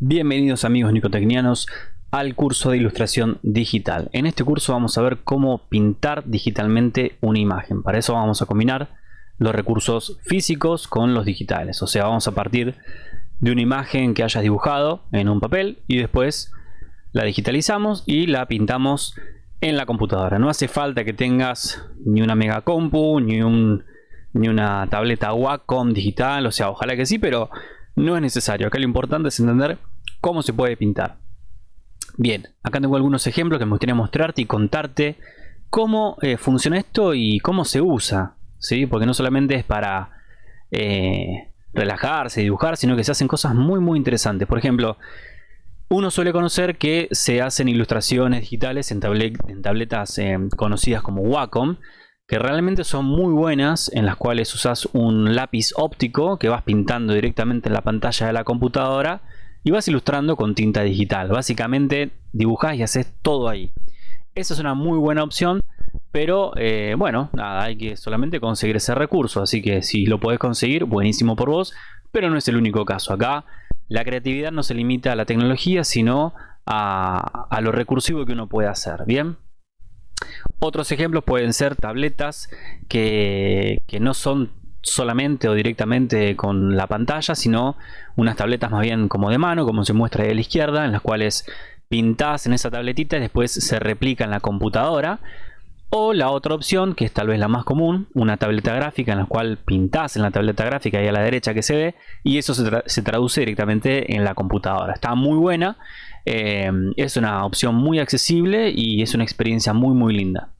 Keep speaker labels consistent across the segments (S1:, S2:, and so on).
S1: Bienvenidos amigos nicotecnianos al curso de ilustración digital. En este curso vamos a ver cómo pintar digitalmente una imagen. Para eso vamos a combinar los recursos físicos con los digitales. O sea, vamos a partir de una imagen que hayas dibujado en un papel y después la digitalizamos y la pintamos en la computadora. No hace falta que tengas ni una mega compu, ni, un, ni una tableta Wacom digital. O sea, ojalá que sí, pero no es necesario. Acá lo importante es entender cómo se puede pintar. Bien, acá tengo algunos ejemplos que me gustaría mostrarte y contarte cómo eh, funciona esto y cómo se usa. ¿sí? Porque no solamente es para eh, relajarse, dibujar, sino que se hacen cosas muy muy interesantes. Por ejemplo, uno suele conocer que se hacen ilustraciones digitales en, tabletas eh, conocidas como Wacom, que realmente son muy buenas, en las cuales usas un lápiz óptico que vas pintando directamente en la pantalla de la computadora y vas ilustrando con tinta digital. Básicamente dibujas y haces todo ahí. Esa es una muy buena opción, pero eh, bueno, nada, hay que solamente conseguir ese recurso. Así que si lo podés conseguir, buenísimo por vos, pero no es el único caso. Acá la creatividad no se limita a la tecnología, sino a, a lo recursivo que uno puede hacer. Bien. Otros ejemplos pueden ser tabletas que, no son solamente o directamente con la pantalla, sino unas tabletas más bien como de mano, como se muestra ahí a la izquierda, en las cuales pintas en esa tabletita y después se replica en la computadora. O la otra opción, que es tal vez la más común, una tableta gráfica en la cual pintas en la tableta gráfica ahí a la derecha que se ve y eso se, se traduce directamente en la computadora. Está muy buena eh, es una opción muy accesible y es una experiencia muy muy linda.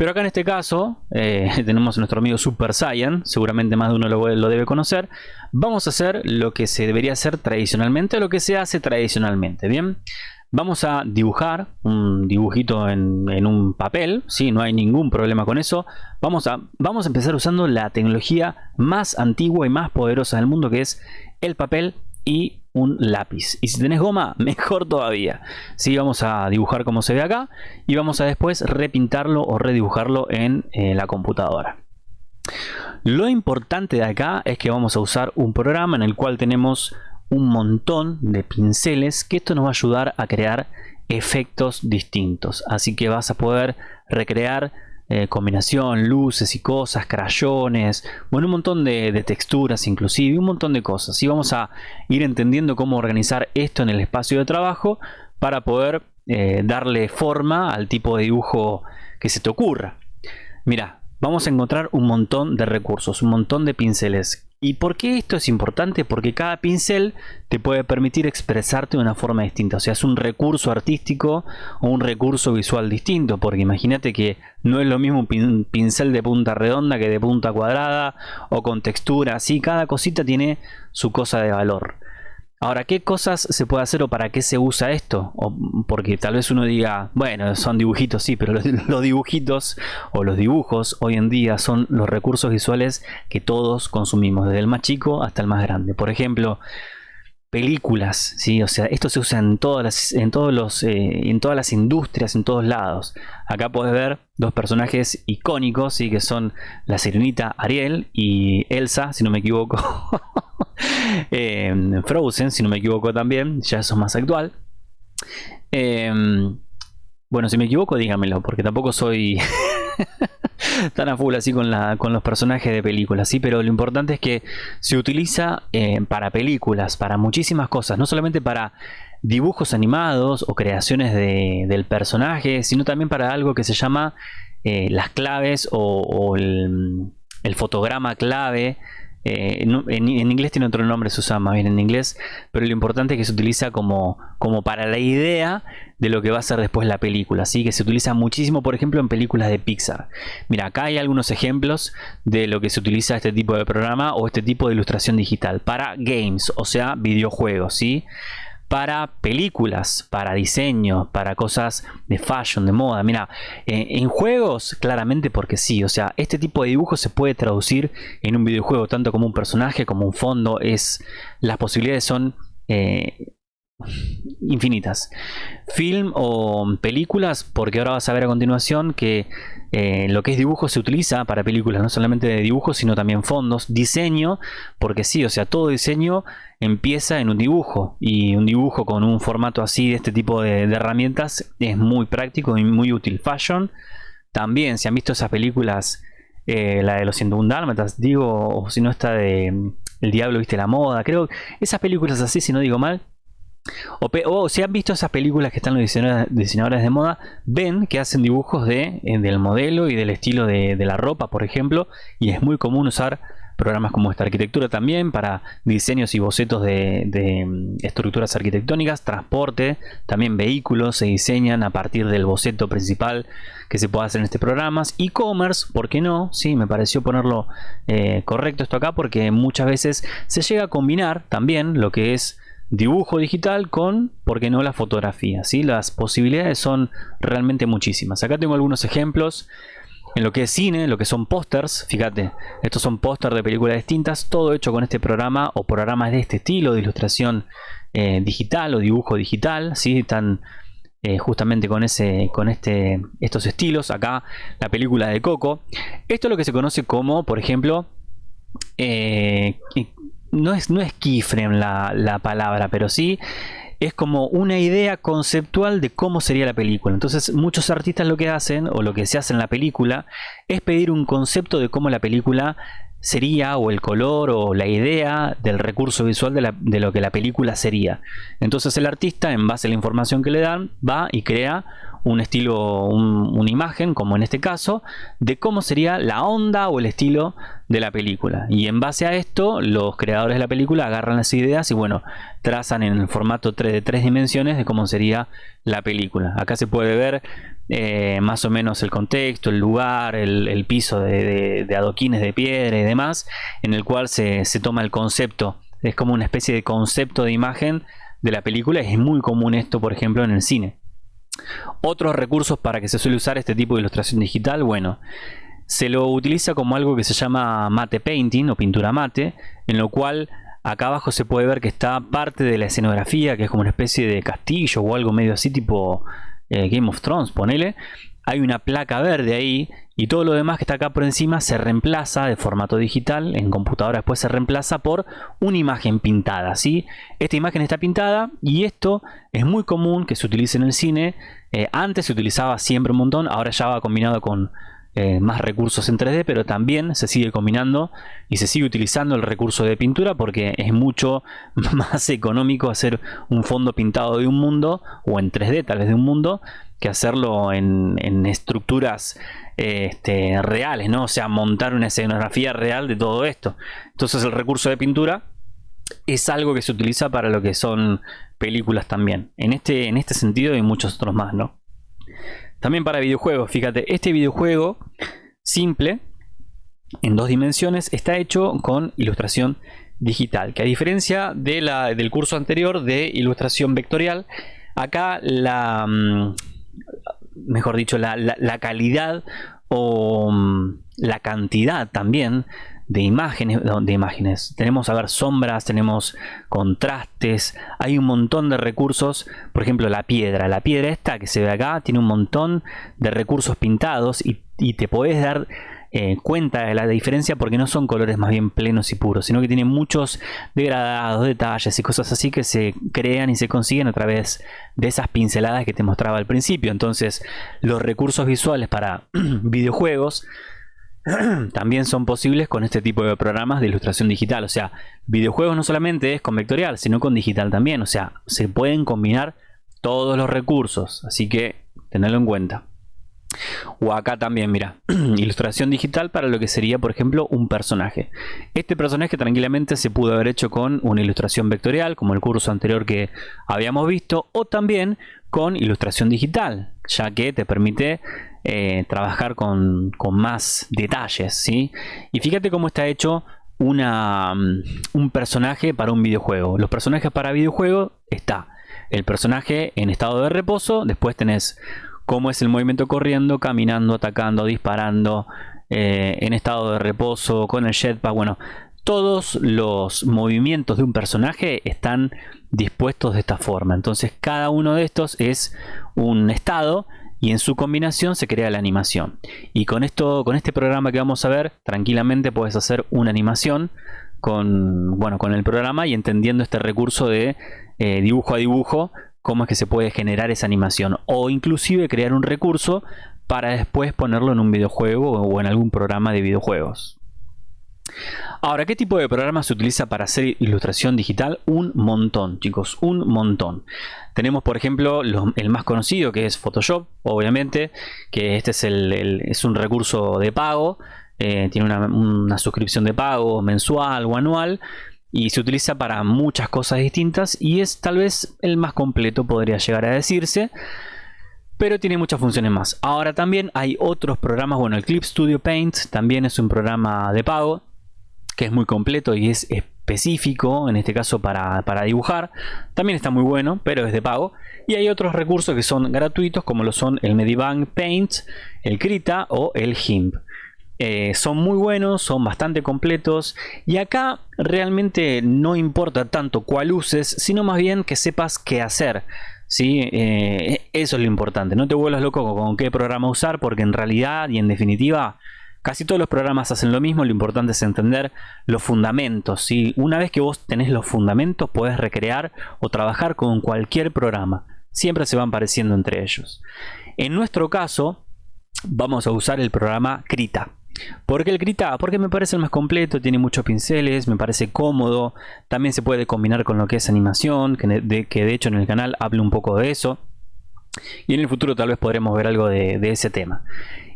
S1: Pero acá en este caso eh, tenemos a nuestro amigo Super Saiyan, seguramente más de uno lo, debe conocer. Vamos a hacer lo que se debería hacer tradicionalmente, lo que se hace tradicionalmente, ¿bien? Vamos a dibujar un dibujito en, un papel, ¿sí? no hay ningún problema con eso. Vamos a, vamos a empezar usando la tecnología más antigua y más poderosa del mundo que es el papel y un lápiz. Y si tenés goma, mejor todavía. si vamos a dibujar como se ve acá y vamos a después repintarlo o redibujarlo en eh, la computadora. Lo importante de acá es que vamos a usar un programa en el cual tenemos un montón de pinceles que esto nos va a ayudar a crear efectos distintos. Así que vas a poder recrear eh, combinación, luces y cosas, crayones, bueno, un montón de, texturas inclusive, un montón de cosas. Y vamos a ir entendiendo cómo organizar esto en el espacio de trabajo para poder eh, darle forma al tipo de dibujo que se te ocurra. Mira, vamos a encontrar un montón de recursos, un montón de pinceles ¿Y por qué esto es importante? Porque cada pincel te puede permitir expresarte de una forma distinta. O sea, es un recurso artístico o un recurso visual distinto. Porque imagínate que no es lo mismo un pincel de punta redonda que de punta cuadrada o con textura. Así, cada cosita tiene su cosa de valor. Ahora, ¿qué cosas se puede hacer o para qué se usa esto? O porque tal vez uno diga, bueno, son dibujitos, sí, pero los, los, dibujitos o los dibujos hoy en día son los recursos visuales que todos consumimos, desde el más chico hasta el más grande. Por ejemplo, películas, ¿sí? O sea, esto se usa en todas las, en todos los, eh, en todas las industrias, en todos lados. Acá puedes ver dos personajes icónicos, ¿sí? Que son la sirenita Ariel y Elsa, si no me equivoco. eh, Frozen, si no me equivoco también, ya eso es más actual. Eh, bueno, si me equivoco, dígamelo, porque tampoco soy... tan a full así con, los personajes de películas, sí, pero lo importante es que se utiliza eh, para películas, para muchísimas cosas, no solamente para dibujos animados o creaciones del personaje, sino también para algo que se llama eh, las claves o, el, fotograma clave eh, en, inglés tiene otro nombre, se usa más bien en inglés, pero lo importante es que se utiliza como, como para la idea de lo que va a ser después la película, así que se utiliza muchísimo, por ejemplo, en películas de Pixar. Mira, acá hay algunos ejemplos de lo que se utiliza este tipo de programa o este tipo de ilustración digital para games, o sea, videojuegos, ¿sí? Para películas, para diseño, para cosas de fashion, de moda. Mira, en juegos, claramente porque sí. O sea, este tipo de dibujo se puede traducir en un videojuego, tanto como un personaje, como un fondo. Es, las posibilidades son eh, infinitas. Film o películas, porque ahora vas a ver a continuación que eh, lo que es dibujo se utiliza para películas, no solamente de dibujo, sino también fondos. Diseño, porque sí, o sea, todo diseño empieza en un dibujo y un dibujo con un formato así de este tipo de, herramientas es muy práctico y muy útil. Fashion, también, si han visto esas películas, eh, la de los 101 Dálmatas, digo, o si no está de mm, El Diablo Viste la Moda, creo esas películas así, si no digo mal, o, si han visto esas películas que están los diseñadores, de moda, ven que hacen dibujos de, eh, del modelo y del estilo de, la ropa, por ejemplo, y es muy común usar programas como esta arquitectura también para diseños y bocetos de, mm, estructuras arquitectónicas, transporte, también vehículos se diseñan a partir del boceto principal que se puede hacer en este programa. E-commerce, ¿por qué no? Sí, me pareció ponerlo eh, correcto esto acá porque muchas veces se llega a combinar también lo que es dibujo digital con, ¿por qué no?, la fotografía. ¿sí? Las posibilidades son realmente muchísimas. Acá tengo algunos ejemplos en lo que es cine, lo que son pósters. Fíjate, estos son pósters de películas distintas, todo hecho con este programa o programas de este estilo de ilustración eh, digital o dibujo digital. ¿sí? Están eh, justamente con ese con este estos estilos acá la película de Coco esto es lo que se conoce como por ejemplo eh, no es, no es keyframe la, la palabra, pero sí es como una idea conceptual de cómo sería la película. Entonces muchos artistas lo que hacen, o lo que se hace en la película, es pedir un concepto de cómo la película sería, o el color, o la idea del recurso visual de, de lo que la película sería. Entonces el artista, en base a la información que le dan, va y crea un estilo, una imagen, como en este caso, de cómo sería la onda o el estilo de la película. Y en base a esto, los creadores de la película agarran las ideas y bueno, trazan en el formato 3 de tres dimensiones de cómo sería la película. Acá se puede ver eh, más o menos el contexto, el lugar, el, piso de, adoquines de piedra y demás, en el cual se, se toma el concepto. Es como una especie de concepto de imagen de la película. Es muy común esto, por ejemplo, en el cine. Otros recursos para que se suele usar este tipo de ilustración digital, bueno, se lo utiliza como algo que se llama mate painting o pintura mate, en lo cual acá abajo se puede ver que está parte de la escenografía, que es como una especie de castillo o algo medio así tipo eh, Game of Thrones, ponele, hay una placa verde ahí y todo lo demás que está acá por encima se reemplaza de formato digital, en computadora después se reemplaza por una imagen pintada, ¿sí? Esta imagen está pintada y esto es muy común que se utilice en el cine, eh, antes se utilizaba siempre un montón, ahora ya va combinado con eh, más recursos en 3D, pero también se sigue combinando y se sigue utilizando el recurso de pintura porque es mucho más económico hacer un fondo pintado de un mundo o en 3D tal vez de un mundo que hacerlo en, estructuras este, reales, ¿no? O sea, montar una escenografía real de todo esto. Entonces el recurso de pintura es algo que se utiliza para lo que son películas también. En este, en este sentido y muchos otros más, ¿no? También para videojuegos, fíjate, este videojuego simple, en dos dimensiones, está hecho con ilustración digital, que a diferencia de la, del curso anterior de ilustración vectorial, acá la, mm, mejor dicho, la, calidad o mm, la cantidad también de imágenes, de imágenes. Tenemos a ver sombras, tenemos contrastes, hay un montón de recursos. Por ejemplo, la piedra. La piedra esta que se ve acá tiene un montón de recursos pintados y, te puedes dar eh, cuenta de la diferencia porque no son colores más bien plenos y puros, sino que tienen muchos degradados, detalles y cosas así que se crean y se consiguen a través de esas pinceladas que te mostraba al principio. Entonces, los recursos visuales para videojuegos también son posibles con este tipo de programas de ilustración digital. O sea, videojuegos no solamente es con vectorial, sino con digital también. O sea, se pueden combinar todos los recursos. Así que tenerlo en cuenta. O acá también, mira, ilustración digital para lo que sería, por ejemplo, un personaje. Este personaje tranquilamente se pudo haber hecho con una ilustración vectorial, como el curso anterior que habíamos visto, o también con ilustración digital, ya que te permite eh, trabajar con, más detalles, ¿sí? Y fíjate cómo está hecho una, mm, un personaje para un videojuego. Los personajes para videojuego está el personaje en estado de reposo, después tenés cómo es el movimiento corriendo, caminando, atacando, disparando, eh, en estado de reposo, con el jetpack, bueno, todos los movimientos de un personaje están dispuestos de esta forma. Entonces cada uno de estos es un estado y en su combinación se crea la animación. Y con esto, con este programa que vamos a ver, tranquilamente puedes hacer una animación con, bueno, con el programa y entendiendo este recurso de eh, dibujo a dibujo, cómo es que se puede generar esa animación. O inclusive crear un recurso para después ponerlo en un videojuego o en algún programa de videojuegos. Ahora, ¿qué tipo de programa se utiliza para hacer ilustración digital? Un montón, chicos, un montón. Tenemos, por ejemplo, el más conocido que es Photoshop, obviamente, que este es, el, un recurso de pago, eh, tiene una, una suscripción de pago mensual o anual y se utiliza para muchas cosas distintas y es tal vez el más completo, podría llegar a decirse pero tiene muchas funciones más. Ahora también hay otros programas, bueno, el Clip Studio Paint también es un programa de pago, que es muy completo y es específico, en este caso para, dibujar. También está muy bueno, pero es de pago. Y hay otros recursos que son gratuitos, como lo son el Medibank Paint, el Krita o el GIMP. Eh, son muy buenos, son bastante completos y acá realmente no importa tanto cuál uses, sino más bien que sepas qué hacer. ¿sí? Eh, eso es lo importante, no te vuelvas loco con qué programa usar porque en realidad y en definitiva Casi todos los programas hacen lo mismo, lo importante es entender los fundamentos. ¿sí? Una vez que vos tenés los fundamentos, puedes recrear o trabajar con cualquier programa. Siempre se van pareciendo entre ellos. En nuestro caso, vamos a usar el programa Krita. ¿Por qué el Krita? Porque me parece el más completo, tiene muchos pinceles, me parece cómodo. También se puede combinar con lo que es animación, que de, hecho en el canal hablo un poco de eso. Y en el futuro tal vez podremos ver algo de ese tema.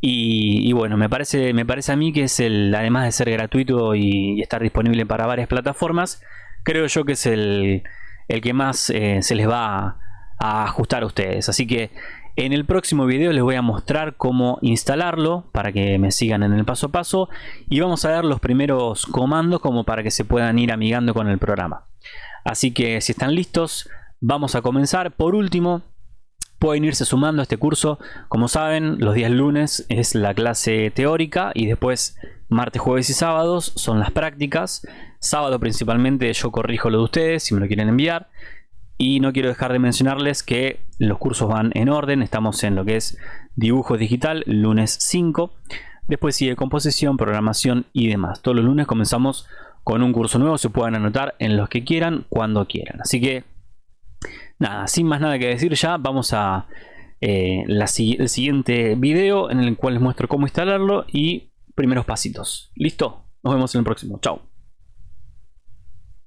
S1: Y, bueno, me parece, me parece a mí que es el, además de ser gratuito y, estar disponible para varias plataformas, creo yo que es el, el que más eh, se les va a, ajustar a ustedes. Así que en el próximo video les voy a mostrar cómo instalarlo para que me sigan en el paso a paso y vamos a ver los primeros comandos como para que se puedan ir amigando con el programa. Así que si están listos, vamos a comenzar. Por último, pueden irse sumando a este curso. Como saben, los días lunes es la clase teórica y después martes, jueves y sábados son las prácticas. Sábado principalmente yo corrijo lo de ustedes si me lo quieren enviar. Y no quiero dejar de mencionarles que los cursos van en orden. Estamos en lo que es dibujo digital, lunes 5. Después sigue composición, programación y demás. Todos los lunes comenzamos con un curso nuevo. Se pueden anotar en los que quieran, cuando quieran. Así que nada, sin más nada que decir ya, vamos a eh, siguiente video en el cual les muestro cómo instalarlo y primeros pasitos. ¿Listo? Nos vemos en el próximo. Chao.